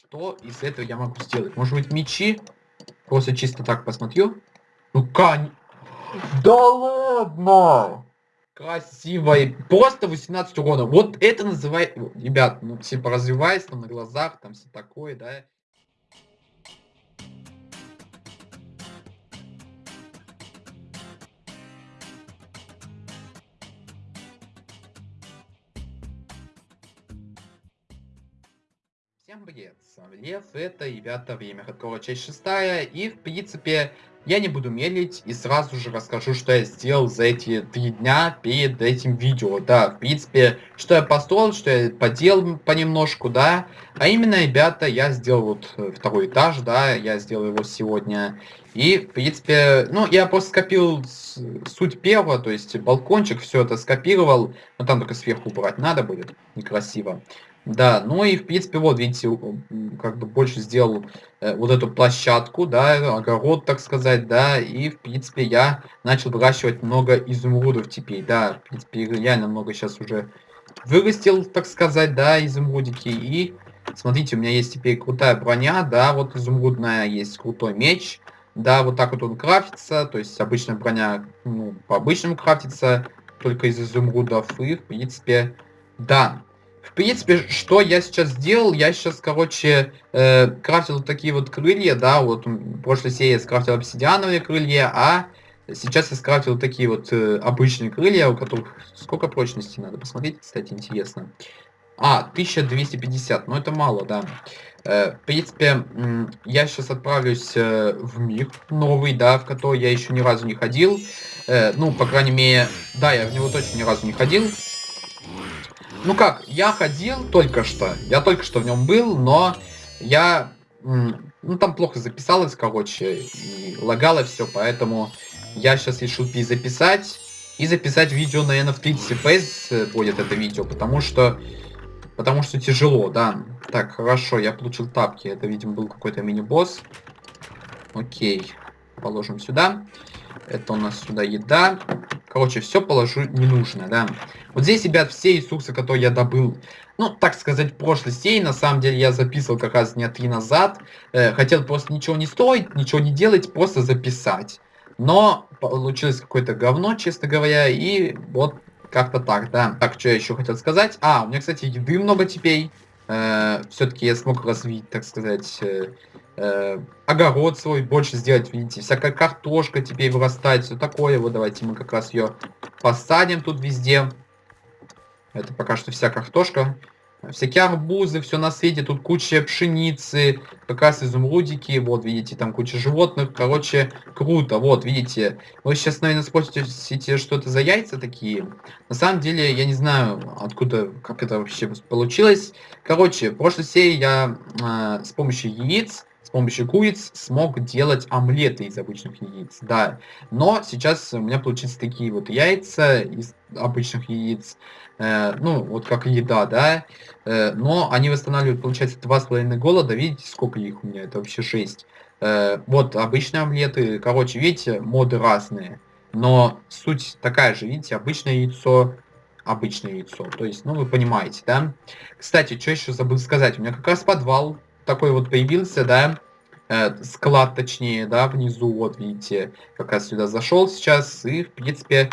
что из этого я могу сделать? Может быть мечи? Просто чисто так посмотрю. Ну, кань... Да ладно! Красиво. И просто 18 урона. Вот это называет... Ребят, ну, типа развиваясь там на глазах, там все такое, да. Привет, с вами Лев, это, ребята, время Хардкора часть шестая, и, в принципе, я не буду медлить и сразу же расскажу, что я сделал за эти три дня перед этим видео, да, в принципе, что я построил, что я поделал понемножку, да, а именно, ребята, я сделал вот э, второй этаж, да, я сделал его сегодня, и, в принципе, ну, я просто скопировал суть первого, то есть балкончик, все это скопировал, но там только сверху убрать надо будет, некрасиво. Да, ну и в принципе, вот видите, как бы больше сделал э, вот эту площадку, да, огород, так сказать, да, и в принципе я начал выращивать много изумрудов теперь, да, в принципе, реально много сейчас уже вырастил, так сказать, да, изумрудики, и смотрите, у меня есть теперь крутая броня, да, вот изумрудная, есть крутой меч, да, вот так вот он крафтится, то есть обычная броня, ну, по обычному крафтится, только из изумрудов, и в принципе, да, в принципе, что я сейчас сделал, я сейчас, короче, э, крафтил такие вот крылья, да, вот в прошлой серии я скрафтил обсидиановые крылья, а сейчас я скрафтил такие вот э, обычные крылья, у которых сколько прочности надо посмотреть, кстати, интересно. А, 1250, ну это мало, да. Э, в принципе, я сейчас отправлюсь э, в мир новый, да, в который я еще ни разу не ходил. Э, ну, по крайней мере, да, я в него точно ни разу не ходил. Ну как, я ходил только что. Я только что в нем был, но я... Ну там плохо записалось, короче, и лагало все, поэтому я сейчас решил перезаписать. И записать видео, наверное, в 30 FPS будет это видео, потому что... Потому что тяжело, да. Так, хорошо, я получил тапки. Это, видимо, был какой-то мини-босс. Окей. Положим сюда. Это у нас сюда еда. Короче, все положу ненужное, да. Вот здесь, ребят, все ресурсы, которые я добыл, ну, так сказать, в прошлой серии, на самом деле, я записывал как раз дня три назад. Э, хотел просто ничего не строить, ничего не делать, просто записать. Но получилось какое-то говно, честно говоря, и вот как-то так, да. Так, что я еще хотел сказать? А, у меня, кстати, еды много теперь. Э, Все-таки я смог развить, так сказать, э, э, огород свой больше сделать, видите, всякая картошка теперь вырастает, все такое. Вот давайте мы как раз ее посадим тут везде. Это пока что вся картошка. Всякие арбузы, все на свете, тут куча пшеницы, как раз изумрудики, вот, видите, там куча животных, короче, круто, вот, видите. Вы сейчас, наверное, спросите, что это за яйца такие. На самом деле, я не знаю, откуда, как это вообще получилось. Короче, в прошлой серии я э, с помощью яиц с помощью куриц смог делать омлеты из обычных яиц, да. Но сейчас у меня получились такие вот яйца из обычных яиц, э, ну, вот как еда, да. Э, но они восстанавливают, получается, два с половиной голода, видите, сколько их у меня, это вообще жесть. Э, вот обычные омлеты, короче, видите, моды разные. Но суть такая же, видите, обычное яйцо, обычное яйцо. То есть, ну, вы понимаете, да? Кстати, что еще забыл сказать. У меня как раз подвал такой вот появился, да, э, склад точнее, да, внизу, вот видите, как раз сюда зашел сейчас, и, в принципе,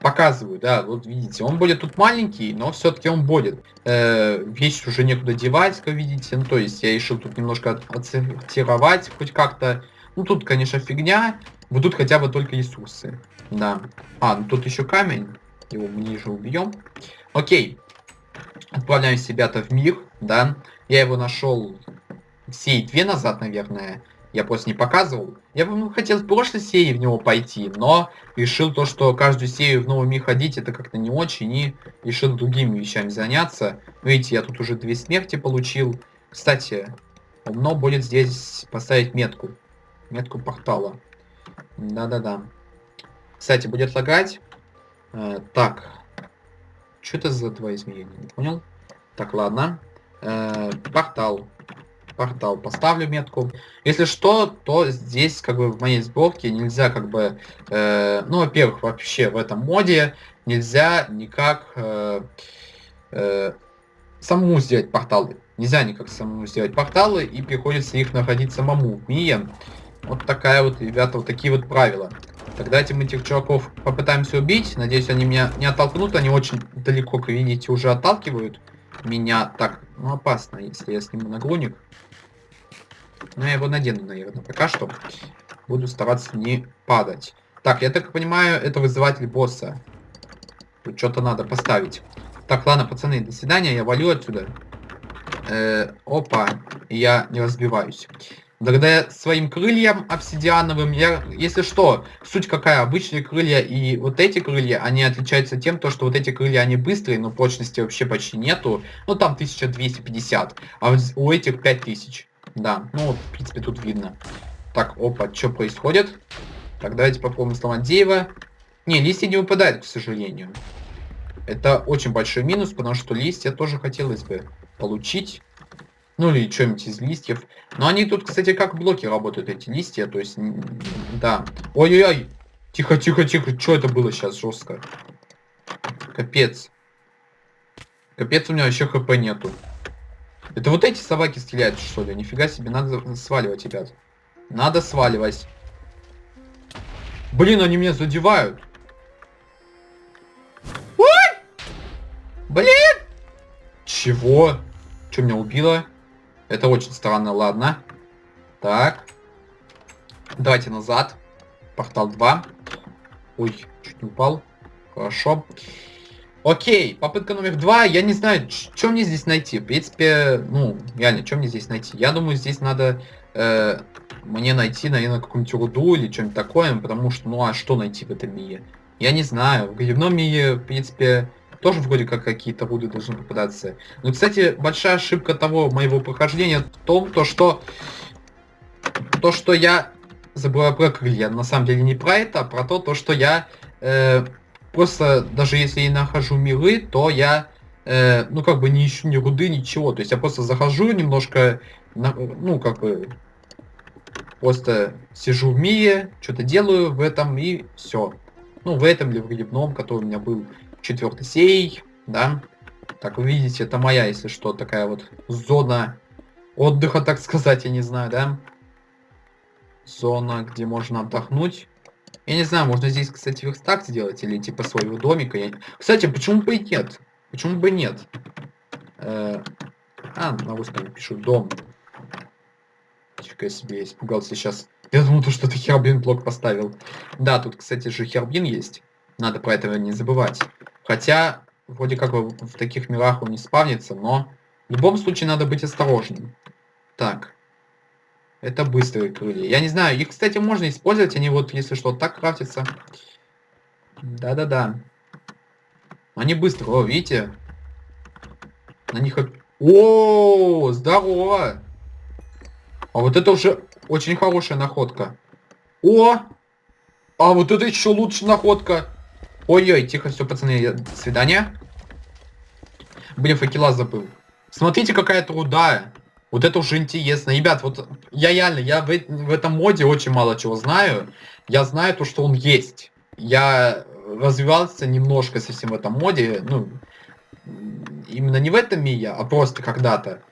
показываю, да, вот видите, он будет тут маленький, но все-таки он будет. Э, вещь уже некуда девать, как видите, ну, то есть я решил тут немножко отсортировать хоть как-то. Ну, тут, конечно, фигня, вот тут хотя бы только ресурсы, да. А, ну тут еще камень, его мы ниже убьем. Окей, отправляемся, ребята, в мир, да. Я его нашел серии две назад, наверное, я просто не показывал. Я ну, хотел в прошлой серии в него пойти, но решил то, что каждую серию в новый мир ходить, это как-то не очень, и решил другими вещами заняться. Видите, я тут уже две смерти получил. Кстати, умно будет здесь поставить метку. Метку портала. Да-да-да. Кстати, будет лагать. Э, так. Что это за два измерения? Не понял? Так, ладно. Э, портал портал. Поставлю метку. Если что, то здесь, как бы, в моей сборке нельзя, как бы, э, ну, во-первых, вообще в этом моде нельзя никак э, э, самому сделать портал. Нельзя никак самому сделать порталы, и приходится их находить самому в Мие. Вот такая вот, ребята, вот такие вот правила. Тогда этим этих чуваков попытаемся убить. Надеюсь, они меня не оттолкнут. Они очень далеко, как видите, уже отталкивают меня. Так, ну опасно, если я сниму нагрудник. Но я его надену, наверное, пока что. Буду стараться не падать. Так, я так понимаю, это вызыватель босса. Тут что-то надо поставить. Так, ладно, пацаны, до свидания, я валю отсюда. Э, опа, я не разбиваюсь. Благодаря своим крыльям обсидиановым, я, если что, суть какая, обычные крылья и вот эти крылья, они отличаются тем, то, что вот эти крылья, они быстрые, но прочности вообще почти нету. Ну, там 1250, а у этих 5000. Да, ну, в принципе, тут видно. Так, опа, что происходит? Так, давайте попробуем сломать дерево. Не, листья не выпадают, к сожалению. Это очень большой минус, потому что листья тоже хотелось бы получить. Ну или что-нибудь из листьев. Но они тут, кстати, как блоки работают, эти листья. То есть, да. Ой-ой-ой. Тихо, тихо, тихо. Что это было сейчас жестко? Капец. Капец, у меня вообще хп нету. Это вот эти собаки стреляют, что ли? Нифига себе, надо сваливать, ребят. Надо сваливать. Блин, они меня задевают. Ой! Блин! Чего? Что меня убило? Это очень странно, ладно. Так. Давайте назад. Портал 2. Ой, чуть не упал. Хорошо. Окей, попытка номер два. Я не знаю, что мне здесь найти. В принципе, ну, реально, что мне здесь найти? Я думаю, здесь надо э, мне найти, наверное, какую-нибудь руду или что-нибудь такое, потому что, ну, а что найти в этом мире? Я не знаю. В грибном мире, в принципе, тоже вроде как какие-то руды должны попадаться. Но, кстати, большая ошибка того моего прохождения в том, то, что то, что я забываю про крылья. На самом деле не про это, а про то, то что я э, просто, даже если я нахожу миры, то я, э, ну, как бы не ищу ни руды, ничего. То есть я просто захожу немножко, на, ну, как бы, просто сижу в мире, что-то делаю в этом и все. Ну, в этом или в грибном, который у меня был четвертый сей, да. Так, вы видите, это моя, если что, такая вот зона отдыха, так сказать, я не знаю, да. Зона, где можно отдохнуть. Я не знаю, можно здесь, кстати, верстак сделать или типа своего домика. Я... Кстати, почему бы и нет? Почему бы нет? Э... А, на русском пишу дом. Себе, я испугался сейчас. Я думал, то, что ты Хербин блок поставил. Да, тут, кстати же, Хербин есть. Надо про это не забывать. Хотя, вроде как в таких мирах он не спавнится, но в любом случае надо быть осторожным. Так. Это быстрые крылья. Я не знаю, их, кстати, можно использовать, они вот, если что, так крафтятся. Да-да-да. Они быстро, о, видите? На них... О, здорово! А вот это уже очень хорошая находка. О! А вот это еще лучше находка. Ой-ой, тихо, все, пацаны, до свидания. Блин, факела забыл. Смотрите, какая труда. Вот это уже интересно. Ребят, вот я реально, я в, в этом моде очень мало чего знаю. Я знаю то, что он есть. Я развивался немножко совсем в этом моде. Ну, именно не в этом мире, а просто когда-то.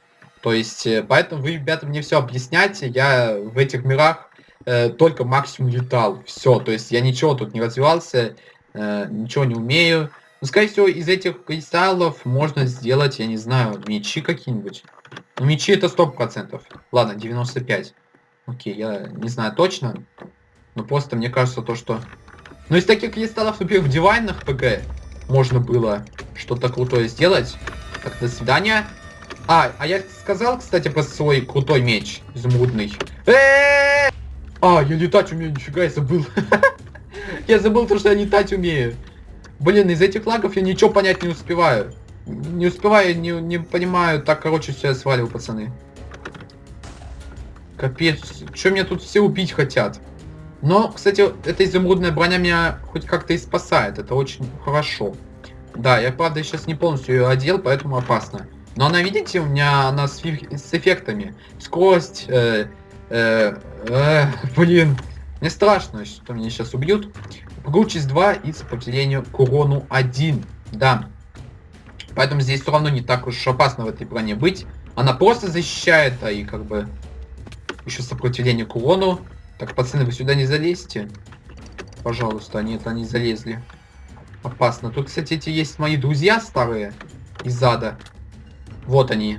То есть, э, поэтому вы, ребята, мне все объясняйте. Я в этих мирах э, только максимум летал. Все, то есть я ничего тут не развивался, э, ничего не умею. Но, скорее всего, из этих кристаллов можно сделать, я не знаю, мечи какие-нибудь. Ну, мечи это сто процентов. Ладно, 95. Окей, я не знаю точно. Но просто мне кажется то, что... Ну, из таких кристаллов, например, в дивайнах ПГ можно было что-то крутое сделать. Так, до свидания. А, а я сказал, кстати, про свой крутой меч изумрудный. А, я летать умею, нифига, я забыл. Я забыл то, что я летать умею. Блин, из этих лагов я ничего понять не успеваю. Не успеваю, не, не понимаю. Так, короче, все, я свалил, пацаны. Капец, что меня тут все убить хотят? Но, кстати, эта изумрудная броня меня хоть как-то и спасает. Это очень хорошо. Да, я, правда, сейчас не полностью ее одел, поэтому опасно. Но она, видите, у меня она с, с эффектами. Скорость, э, э, э, блин. Мне страшно, что меня сейчас убьют. Погручесть 2 и сопротивление к урону 1. Да. Поэтому здесь все равно не так уж опасно в этой броне быть. Она просто защищает, а и как бы еще сопротивление к урону. Так, пацаны, вы сюда не залезьте. Пожалуйста, нет, они залезли. Опасно. Тут, кстати, эти есть мои друзья старые из ада. Вот они.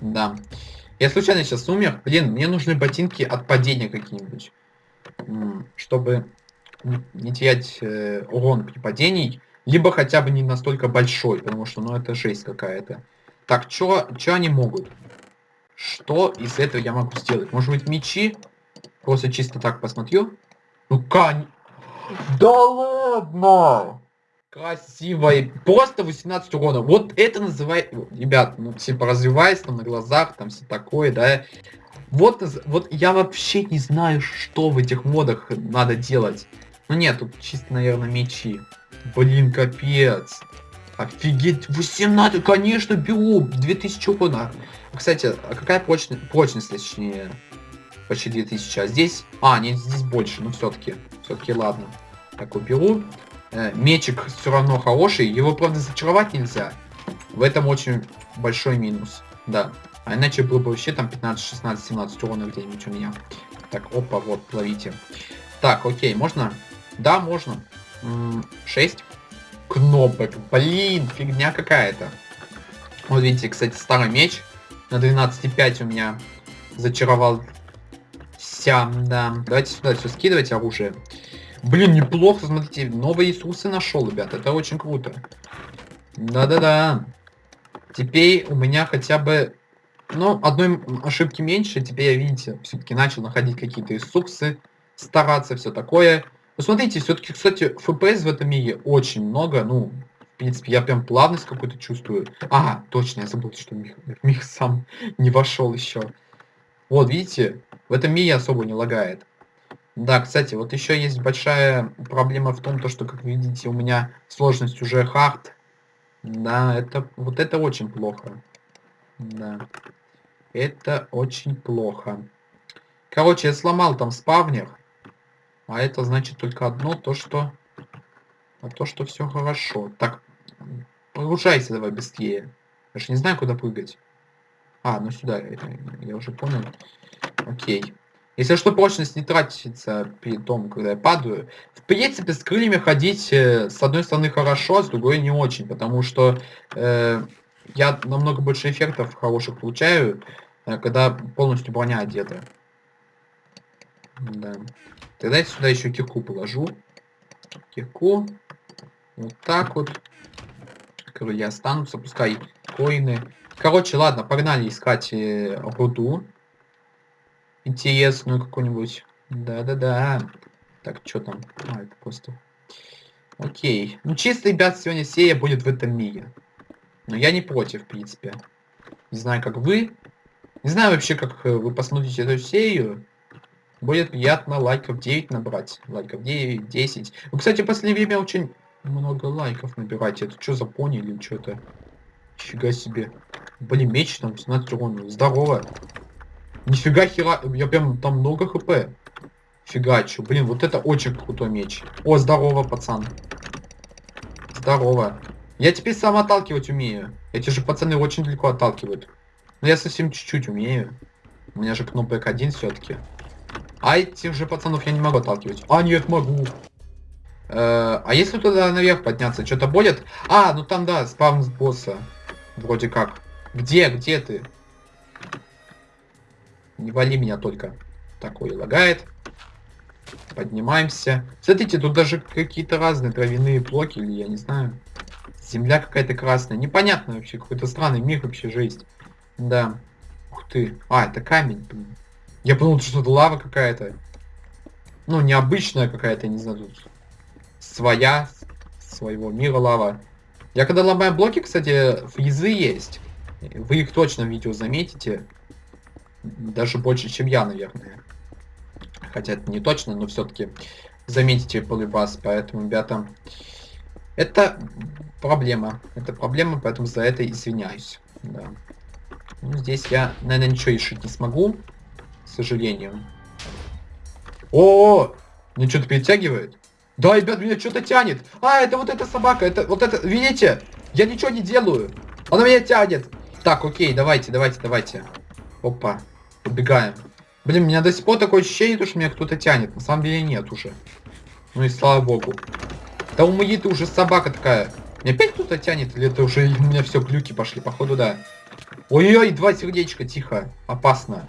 Да. Я случайно сейчас умер. Блин, мне нужны ботинки от падения какие-нибудь. Чтобы не терять э, урон при падении. Либо хотя бы не настолько большой, потому что, ну, это жесть какая-то. Так, что они могут? Что из этого я могу сделать? Может быть, мечи? Просто чисто так посмотрю. Ну, кань... Да ладно! Красиво. Просто 18 урона. Вот это называет... Ребят, ну, типа, развиваясь там на глазах, там все такое, да. Вот, вот я вообще не знаю, что в этих модах надо делать. Ну нет, тут чисто, наверное, мечи. Блин, капец. Офигеть, 18, конечно, беру, 2000 урона. Кстати, а какая прочность, прочность, точнее, почти 2000, а здесь... А, нет, здесь больше, но все-таки, все-таки ладно. Так, уберу. Э, мечик все равно хороший, его, правда, зачаровать нельзя. В этом очень большой минус, да. А иначе было бы вообще там 15, 16, 17 урона где-нибудь у меня. Так, опа, вот, ловите. Так, окей, можно? Да, можно. 6 кнопок. Блин, фигня какая-то. Вот видите, кстати, старый меч на 12,5 у меня зачаровал вся, да. Давайте сюда все скидывать оружие. Блин, неплохо, смотрите, новые Иисусы нашел, ребят, это очень круто. Да-да-да. Теперь у меня хотя бы, ну, одной ошибки меньше, теперь я, видите, все-таки начал находить какие-то Иисусы, стараться, все такое. Посмотрите, все-таки, кстати, FPS в этом мире очень много, ну, в принципе, я прям плавность какую-то чувствую. А, точно, я забыл, что мир, мир сам не вошел еще. Вот, видите, в этом мире особо не лагает. Да, кстати, вот еще есть большая проблема в том, то, что, как видите, у меня сложность уже хард. Да, это вот это очень плохо. Да. Это очень плохо. Короче, я сломал там спавнер. А это значит только одно, то что... А то, что все хорошо. Так, Погружайся давай быстрее. Я же не знаю, куда прыгать. А, ну сюда, я уже понял. Окей. Если что, прочность не тратится перед том, когда я падаю. В принципе, с крыльями ходить э, с одной стороны хорошо, а с другой не очень, потому что э, я намного больше эффектов хороших получаю, э, когда полностью броня одета. Да. Тогда я сюда еще кирку положу. Кирку. Вот так вот крылья останутся, пускай коины. Короче, ладно, погнали искать э, руду. Интересную какую-нибудь. Да-да-да. Так, что там? А, это просто... Окей. Ну, чисто, ребят, сегодня серия будет в этом мире. Но я не против, в принципе. Не знаю, как вы. Не знаю вообще, как э, вы посмотрите эту серию. Будет приятно лайков 9 набрать. Лайков 9, 10. Вы, кстати, в последнее время очень много лайков набирать. Это что за пони или что-то? Нифига себе. Блин, меч там 17 урона. Здорово. Нифига хера. Я прям там много хп. Фигачу. Блин, вот это очень крутой меч. О, здорово, пацан. Здорово. Я теперь сам отталкивать умею. Эти же пацаны очень далеко отталкивают. Но я совсем чуть-чуть умею. У меня же кнопок один все-таки. А этих же пацанов я не могу отталкивать. А, нет, могу. Э, а если туда наверх подняться, что-то будет? А, ну там, да, спавн с босса. Вроде как. Где, где ты? Не вали меня только. Такой лагает. Поднимаемся. Смотрите, тут даже какие-то разные травяные блоки, или я не знаю. Земля какая-то красная. Непонятно вообще, какой-то странный мир вообще, жесть. Да. Ух ты. А, это камень, блин. Я подумал, что это лава какая-то. Ну, необычная какая-то, не знаю, тут своя, своего мира лава. Я когда ломаю блоки, кстати, фризы есть. Вы их точно в видео заметите. Даже больше, чем я, наверное. Хотя это не точно, но все-таки заметите полюбас. Поэтому, ребята, это проблема. Это проблема, поэтому за это извиняюсь. Да. Ну, здесь я, наверное, ничего решить не смогу. К сожалению. О, -о, -о! Мне что-то перетягивает? Да, ребят, меня что-то тянет. А, это вот эта собака. Это вот это, видите? Я ничего не делаю. Она меня тянет. Так, окей, давайте, давайте, давайте. Опа, убегаем. Блин, у меня до сих пор такое ощущение, что меня кто-то тянет. На самом деле нет уже. Ну и слава богу. Да у моей ты уже собака такая. Мне опять кто-то тянет, или это уже у меня все глюки пошли, походу, да. Ой-ой, два сердечка, тихо. Опасно.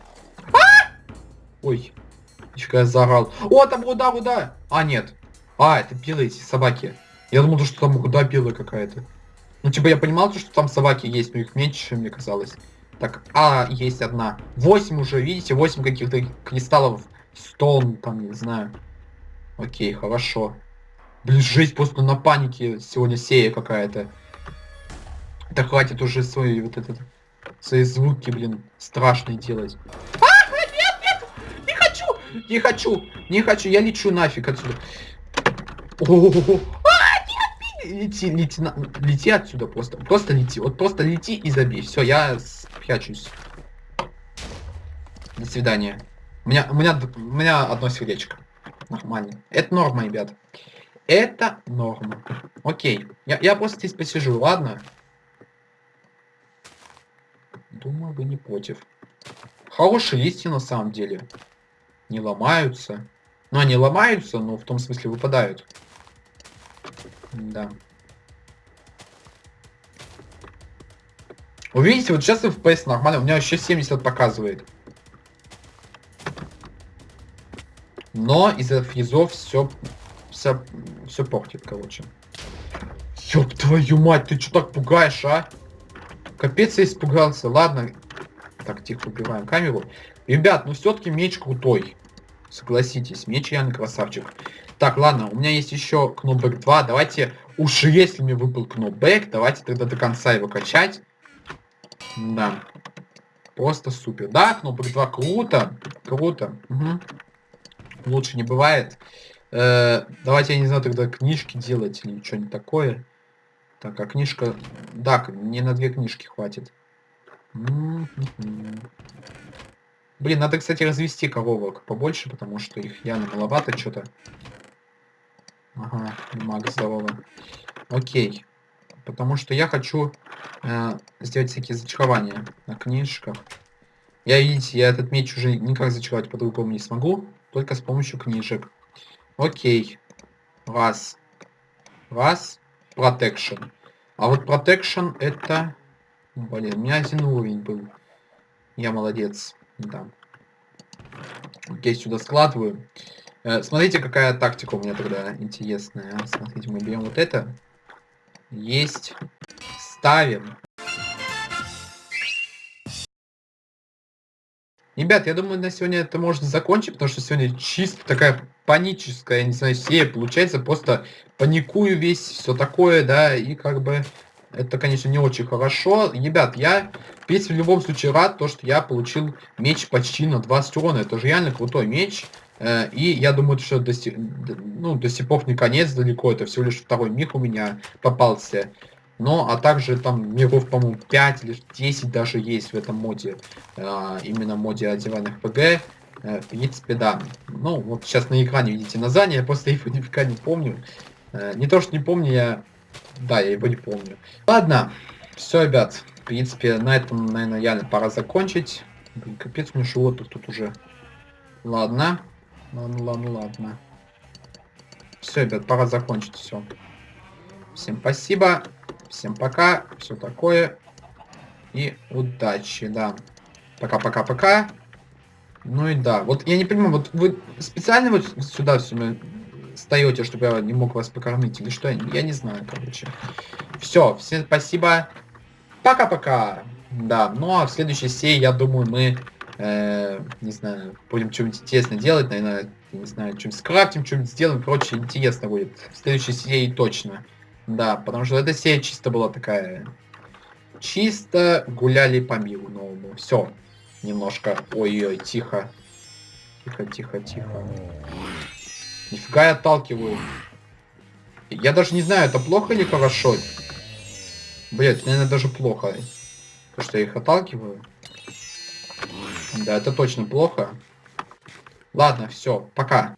Ой. Еще я заорал. О, там руда, руда. А, нет. А, это белые эти собаки. Я думал, что там руда белая какая-то. Ну, типа, я понимал, что там собаки есть, но их меньше, мне казалось. Так, а, есть одна. Восемь уже, видите, восемь каких-то кристаллов. Стон, там, не знаю. Окей, хорошо. Блин, жесть, просто на панике сегодня сея какая-то. Да хватит уже свои вот этот свои звуки, блин, страшные делать. А, нет, нет, не хочу, не хочу, не хочу, я лечу нафиг отсюда. О -о -о -о. А, лети, лети, на, лети отсюда просто, просто лети, вот просто лети и забей. Все, я спрячусь. До свидания. У меня, у меня, у меня одно сердечко. Нормально. Это норма, ребят. Это норма. Окей. Я, я просто здесь посижу, ладно? Думаю, вы не против. Хорошие листья на самом деле. Не ломаются. Ну, они ломаются, но в том смысле выпадают. Да. Вы видите, вот сейчас FPS нормально. У меня еще 70 показывает. Но из-за фризов все, все, все портит, короче. Ёб твою мать, ты что так пугаешь, а? Капец, я испугался. Ладно. Так, тихо, убиваем камеру. Ребят, ну все-таки меч крутой. Согласитесь, меч реально красавчик. Так, ладно, у меня есть еще кнопбэк 2. Давайте, уж если мне выпал кнопбэк, давайте тогда до конца его качать. Да. Просто супер. Да, кнопбэк 2 круто. Круто. Угу. Лучше не бывает. Э, давайте, я не знаю, тогда книжки делать или что-нибудь такое. Так, а книжка... Да, не на две книжки хватит. Блин, надо, кстати, развести коровок побольше, потому что их явно маловато что-то. Ага, маг здорово. Окей. Потому что я хочу э, сделать всякие зачарования на книжках. Я, видите, я этот меч уже никак зачаровать по-другому не смогу, только с помощью книжек. Окей. Раз. Раз. Protection. А вот Protection это... Блин, у меня один уровень был. Я молодец. Да. Окей, сюда складываю. Э, смотрите, какая тактика у меня тогда интересная. Смотрите, мы берем вот это. Есть. Ставим. Ребят, я думаю, на сегодня это можно закончить, потому что сегодня чисто такая паническая, я не знаю, серия получается. Просто паникую весь, все такое, да, и как бы это, конечно, не очень хорошо. Ребят, я, в принципе, в любом случае рад, то, что я получил меч почти на 20 урона. Это же реально крутой меч. Э, и я думаю, что до сих, ну, до сих пор не конец далеко, это всего лишь второй миг у меня попался. Но, а также там миров, по-моему, 5 или 10 даже есть в этом моде. Э, именно моде одеванных ПГ. Э, в принципе, да. Ну, вот сейчас на экране видите название, я просто его никогда не помню. Не то, что не помню, я... Да, я его не помню. Ладно, все, ребят. В принципе, на этом, наверное, реально пора закончить. Блин, капец, мне животных тут уже. Ладно. Ладно, ладно, ладно. Все, ребят, пора закончить все. Всем спасибо. Всем пока. Все такое. И удачи, да. Пока-пока-пока. Ну и да. Вот я не понимаю, вот вы специально вот сюда все встаете, чтобы я не мог вас покормить или что? Я не знаю, короче. Все, всем спасибо. Пока-пока. Да, ну а в следующей серии, я думаю, мы, э, не знаю, будем что-нибудь интересное делать, наверное, не знаю, что-нибудь скрафтим, что-нибудь сделаем, короче, интересно будет. В следующей серии точно. Да, потому что эта серия чисто была такая... Чисто гуляли по миру новому. Все. Немножко. Ой-ой, тихо. Тихо, тихо, тихо. Нифига я отталкиваю. Я даже не знаю, это плохо или хорошо. Блять, наверное, даже плохо. То, что я их отталкиваю. Да, это точно плохо. Ладно, все, пока.